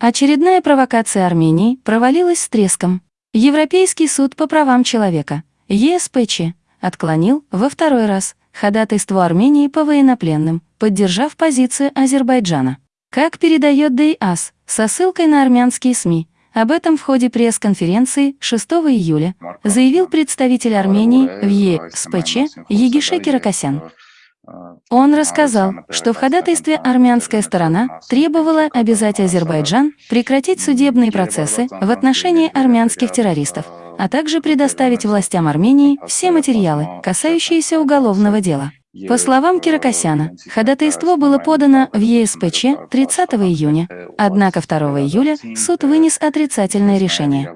Очередная провокация Армении провалилась с треском. Европейский суд по правам человека, ЕСПЧ, отклонил во второй раз ходатайство Армении по военнопленным, поддержав позицию Азербайджана. Как передает ДИАС, со ссылкой на армянские СМИ, об этом в ходе пресс-конференции 6 июля заявил представитель Армении в ЕСПЧ Егише Киракосян. Он рассказал, что в ходатайстве армянская сторона требовала обязать Азербайджан прекратить судебные процессы в отношении армянских террористов, а также предоставить властям Армении все материалы, касающиеся уголовного дела. По словам Киракосяна, ходатайство было подано в ЕСПЧ 30 июня, однако 2 июля суд вынес отрицательное решение.